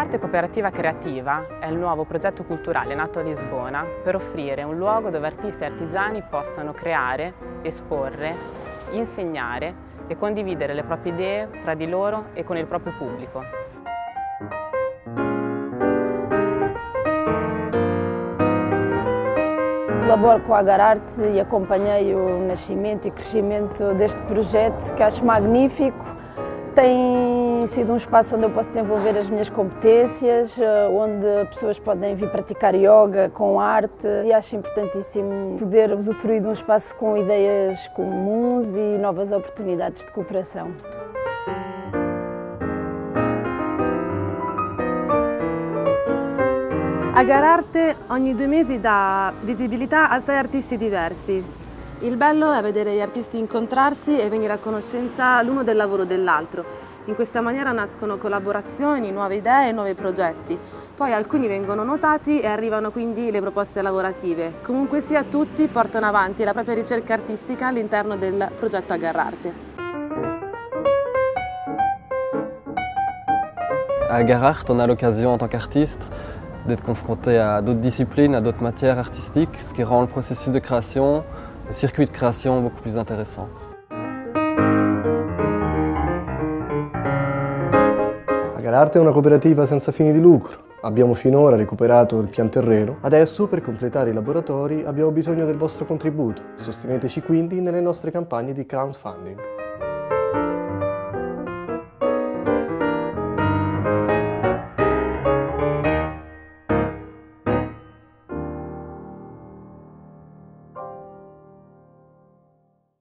Arte Cooperativa Creativa è il nuovo progetto culturale nato a Lisbona per offrire un luogo dove artisti e artigiani possano creare, esporre, insegnare e condividere le proprie idee tra di loro e con il proprio pubblico. Colaboro com a Agararte e acompanhei o nascimento e crescimento deste projeto que acho magnífico. Tem sido um espaço onde eu posso desenvolver as minhas competências, eh, onde pessoas podem vir praticar yoga com arte e acho importantíssimo poder usufruir de um espaço com ideias comuns e novas oportunidades de cooperação. Agararte ogni due mesi dà visibilità a sei artisti diversi. Il bello è vedere gli artisti incontrarsi e venire a conoscenza l'uno del lavoro dell'altro. In questa maniera nascono collaborazioni, nuove idee nuovi progetti. Poi alcuni vengono notati e arrivano quindi le proposte lavorative. Comunque sia, tutti portano avanti la propria ricerca artistica all'interno del progetto Agarrarte. À Garart, on a l'occasion en tant qu'artiste d'être confronté à d'autres disciplines, à d'autres matières artistiques, ce qui rend le processus de création, le circuit de création beaucoup plus intéressant. Agararte è una cooperativa senza fini di lucro. Abbiamo finora recuperato il pian terreno, adesso per completare i laboratori abbiamo bisogno del vostro contributo. Sosteneteci quindi nelle nostre campagne di crowdfunding.